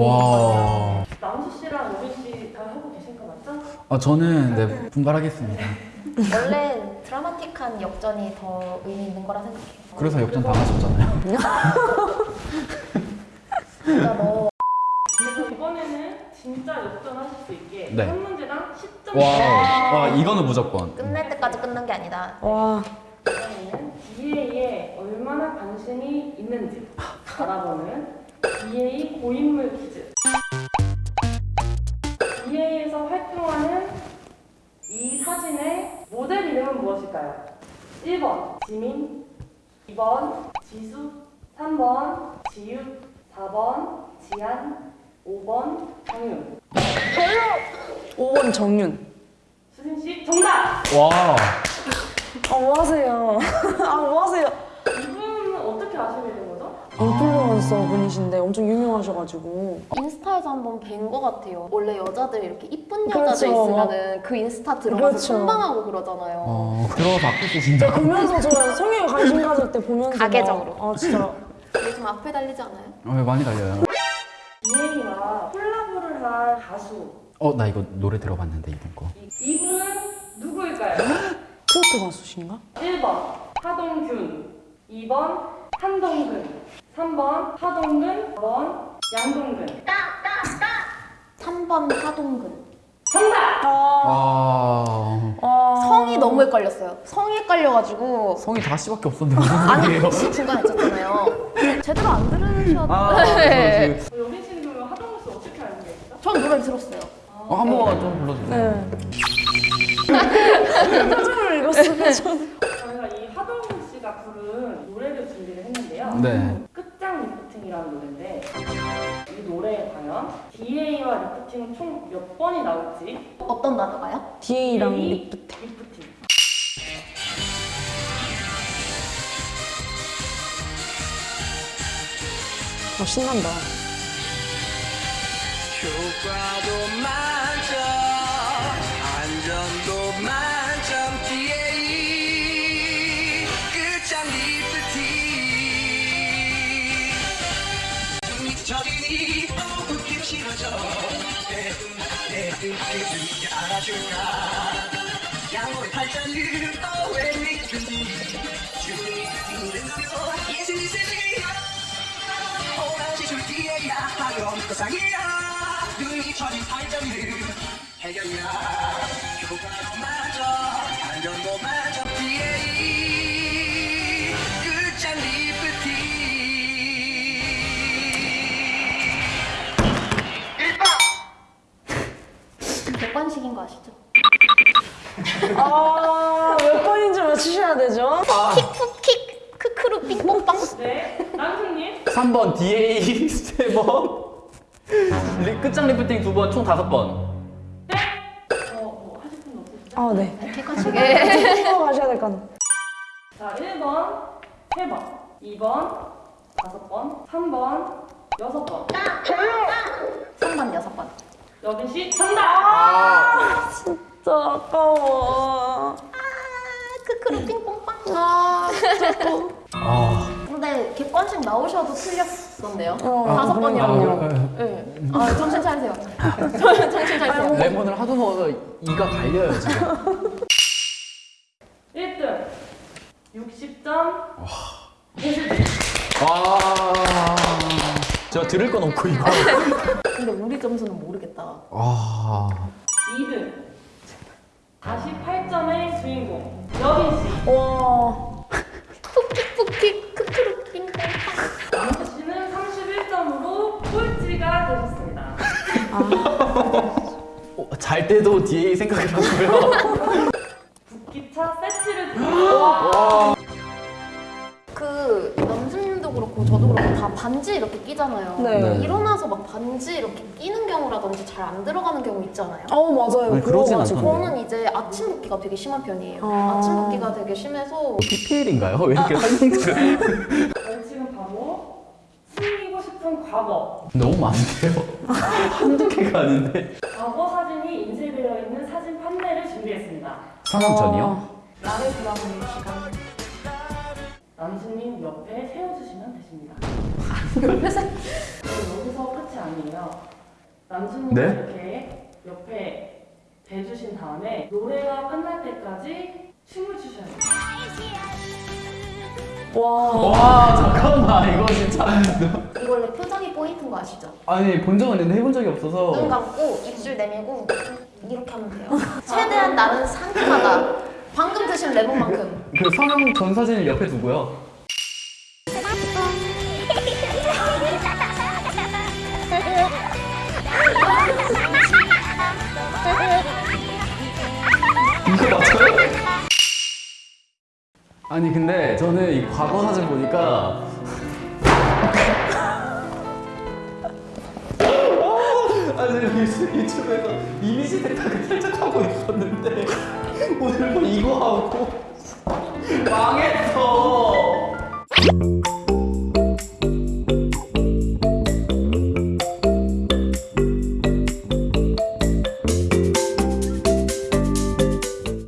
와. 남수 씨랑 로빈 씨다 하고 계신 거 맞죠? 아, 저는 네, 분발하겠습니다. 원래 드라마틱한 역전이 더 의미 있는 거라 생각해요. 그래서 역전 당하셨잖아요. 진짜 너 그리고 이번에는 진짜 역전하실 수 있게 네. 한 문제당 10점 와, 와 이거는 무조건. 끝낼 때까지 끝난 게 아니다. 와. 이번에는 DA에 얼마나 관심이 있는지 알아보는 DA 고인물 퀴즈. DA에서 활동하는 이 사진의 모델 이름은 무엇일까요? 1번 지민, 2번 지수, 3번 지읒, 4번 지안, 5번 정윤. 5번 정윤. 수진 씨 정답! 와. 아, 뭐 하세요? 아, 뭐 하세요? 이분은 어떻게 아시게 된 거죠? 인플루언서 분이신데 엄청 유명하셔가지고. 인스타에서 한번 뵌거 같아요. 원래 여자들 이렇게 이쁜 여자들 그렇죠. 있으면은 그 인스타 들어가서 그렇죠. 순방하고 그러잖아요. 어, 들어가서 악플 쓰신다. 보면서 저 성에 관심 가질 때 보면서. 막- 가계적으로. 아, 진짜. 요즘 앞에 달리지 않아요? 어, 많이 달려요. DA와 콜라보를 한 가수 어, 나 이거 노래 들어봤는데 이분 거. 이- 이분은 누구일까요? 트로트 가수신가? 1번 하동균 2번 한동근 3번 하동근 4번 양동근 3번 하동근. 정답! 아. 아. 아. 성이 너무 헷갈렸어요. 성이 헷갈려가지고 성이 다씨밖에 없었는데 아니 소리예요? 중간에 있었잖아요. 제대로 안 들으셨. 아, 네. 저 여빈 씨는 그러면 하동근 씨 어떻게 알고 계시죠? 전 노래 들었어요. 어, 한 번만 좀 불러주세요. 네. 표정을 읽었으면 총 몇 번이 나올지 어떤 단어가요? DA랑 DA, 리프트. 리프팅 어, 신난다. 효과도 만점 안전도 만점 DA 끝장 리프팅 미쳐지니 눈빛을 알아줄까 양호의 발전을 또왜 믿든지 주문이 뜬다며 예술이 세상이야 오라지 줄 뒤에야 하염 거상이야 눈이 쳐진 발전을 해결이야 효과도 맞아 안전도 맞아 아시죠? 아, 몇 번인지 맞추셔야 되죠? 킥푸킥 크크루 삥뽕빵. 네 남순님 3번 DA 3번. 리, 끝장 리프팅 2번, 총 5번. 네? 어, 뭐 하실 분 없으시죠? 아, 네. 객관식에. 또 가셔야 될것 같네. 자, 1번, 3번, 2번, 5번, 3번, 6번. 3번, 6번. 여빈 씨 정답! 진짜 아까워. 크크루 삥뽕빵. 아, 아. 근데 객관식 나오셔도 틀렸었네요. 어, 다섯 아, 번이라고요. 네. 아, 정신 차리세요. 정신 차리세요. 레몬을 하도 먹어서 이가 갈려요, 지금. 1등 60점. 와. 제가 들을 건 없고, 이거. 근데 우리 점수는 모르겠다. 와. 2등 48점의 주인공 여빈 씨. 와. 푹킥푹킥 크크루 삥뽕빵. 남수 씨는 31점으로 꼴찌가 되셨습니다. 어, 잘 때도 DA 생각을 하고요. 국기차 세트를 드립니다. 반지 이렇게 끼잖아요. 네. 네. 일어나서 막 반지 이렇게 끼는 경우라든지 잘 안 들어가는 경우 있잖아요. 어, 맞아요. 아니, 그러진 그래가지고. 않던데. 저는 이제 아침 붓기가 되게 심한 편이에요. 아. 아. 침 붓기가 되게 심해서 PPL인가요? 왜 이렇게 설명들을. 지금 바로 숨기고 싶은 과거. 너무 많은데요? 한두 개가 아닌데. 과거 사진이 인쇄되어 있는 사진 판매를 준비했습니다. 상황 전이요? 나를 돌아보는 시간. 남수님 옆에 세워주시면 되십니다. 그리고 여기서 끝이 아니에요. 남수님 네? 이렇게 옆에 대주신 다음에 노래가 끝날 때까지 춤을 추셔야 돼요. 와. 와 잠깐만 이거 진짜 이거 원래 표정이 포인트인 거 아시죠? 아니 본 적은 있는데 해본 적이 없어서 눈 감고 입술 내밀고 이렇게 하면 돼요. 최대한 나는 상큼하다. 방금 드신 레몬만큼. 그 성형 전 사진을 옆에 두고요 이거 맞아요? 아니 근데 저는 이 과거 사진 보니까 유튜- 유튜브에서 이미지 대타를 살짝 하고 있었는데 오늘 뭐 이거 하고 망했어